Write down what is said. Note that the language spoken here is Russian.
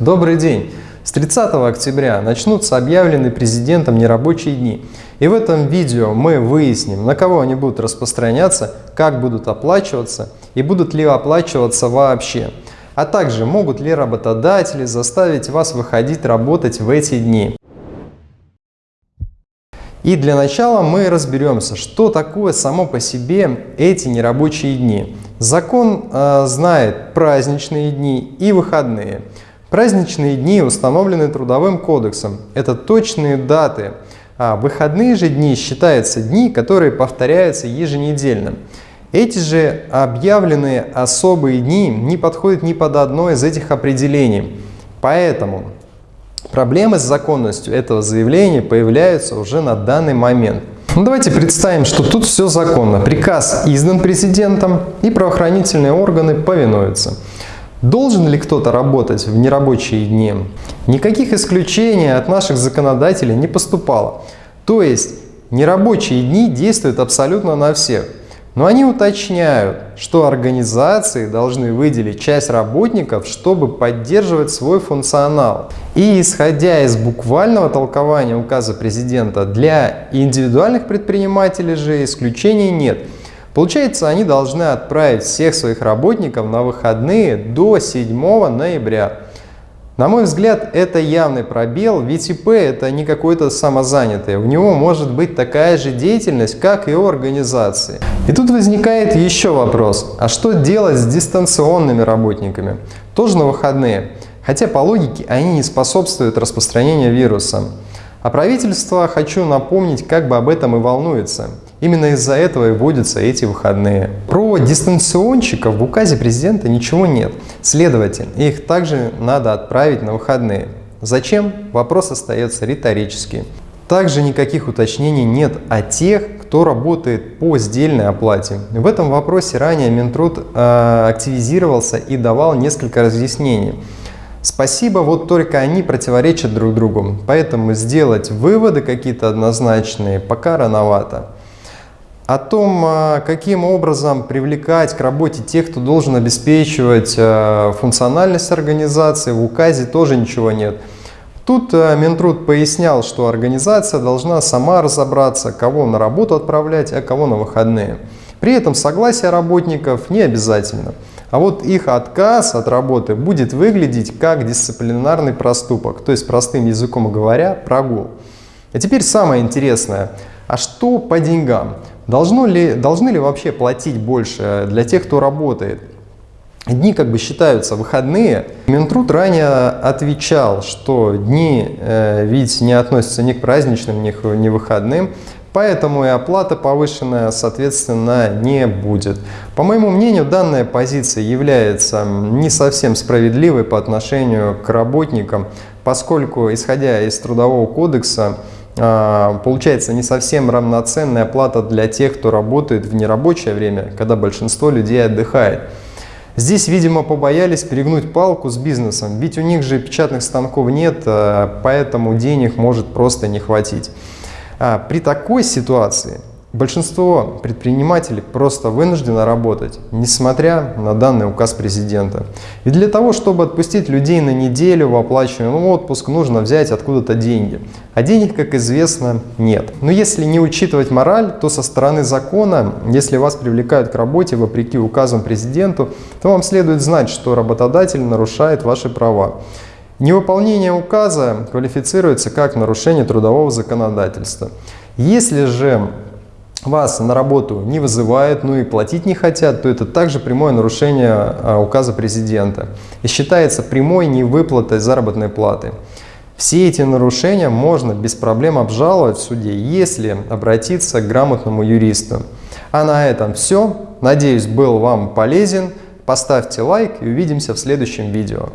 Добрый день! С 30 октября начнутся объявленные президентом нерабочие дни. И в этом видео мы выясним, на кого они будут распространяться, как будут оплачиваться и будут ли оплачиваться вообще. А также могут ли работодатели заставить вас выходить работать в эти дни. И для начала мы разберемся, что такое само по себе эти нерабочие дни. Закон э, знает праздничные дни и выходные. Праздничные дни установлены Трудовым кодексом. Это точные даты. А выходные же дни считаются дни, которые повторяются еженедельно. Эти же объявленные особые дни не подходят ни под одно из этих определений. Поэтому проблемы с законностью этого заявления появляются уже на данный момент. Ну, давайте представим, что тут все законно. Приказ издан президентом и правоохранительные органы повинуются. Должен ли кто-то работать в нерабочие дни? Никаких исключений от наших законодателей не поступало. То есть нерабочие дни действуют абсолютно на всех. Но они уточняют, что организации должны выделить часть работников, чтобы поддерживать свой функционал. И исходя из буквального толкования указа президента, для индивидуальных предпринимателей же исключений нет. Получается, они должны отправить всех своих работников на выходные до 7 ноября. На мой взгляд, это явный пробел, ведь ИП это не какой-то самозанятый, у него может быть такая же деятельность, как и у организации. И тут возникает еще вопрос, а что делать с дистанционными работниками? Тоже на выходные, хотя по логике они не способствуют распространению вируса. А правительство, хочу напомнить, как бы об этом и волнуется. Именно из-за этого и вводятся эти выходные. Про дистанционщиков в указе президента ничего нет. Следовательно, их также надо отправить на выходные. Зачем? Вопрос остается риторический. Также никаких уточнений нет о тех, кто работает по сдельной оплате. В этом вопросе ранее Минтруд э, активизировался и давал несколько разъяснений. Спасибо, вот только они противоречат друг другу, поэтому сделать выводы какие-то однозначные пока рановато. О том, а, каким образом привлекать к работе тех, кто должен обеспечивать а, функциональность организации, в указе тоже ничего нет. Тут а, Минтруд пояснял, что организация должна сама разобраться, кого на работу отправлять, а кого на выходные. При этом согласие работников не обязательно. А вот их отказ от работы будет выглядеть как дисциплинарный проступок, то есть простым языком говоря, прогул. А теперь самое интересное. А что по деньгам? Должно ли, должны ли вообще платить больше для тех, кто работает? Дни как бы считаются выходные. Минтруд ранее отвечал, что дни э, ведь не относятся ни к праздничным, ни к ни выходным, поэтому и оплата повышенная, соответственно, не будет. По моему мнению, данная позиция является не совсем справедливой по отношению к работникам, поскольку, исходя из Трудового кодекса, получается не совсем равноценная плата для тех, кто работает в нерабочее время, когда большинство людей отдыхает. Здесь, видимо, побоялись перегнуть палку с бизнесом, ведь у них же печатных станков нет, а, поэтому денег может просто не хватить. А, при такой ситуации Большинство предпринимателей просто вынуждено работать, несмотря на данный указ президента. И для того, чтобы отпустить людей на неделю в оплачиваемый отпуск, нужно взять откуда-то деньги. А денег, как известно, нет. Но если не учитывать мораль, то со стороны закона, если вас привлекают к работе вопреки указам президенту, то вам следует знать, что работодатель нарушает ваши права. Невыполнение указа квалифицируется как нарушение трудового законодательства. Если же вас на работу не вызывают, ну и платить не хотят, то это также прямое нарушение а, указа президента и считается прямой невыплатой заработной платы. Все эти нарушения можно без проблем обжаловать в суде, если обратиться к грамотному юристу. А на этом все. Надеюсь, был вам полезен. Поставьте лайк и увидимся в следующем видео.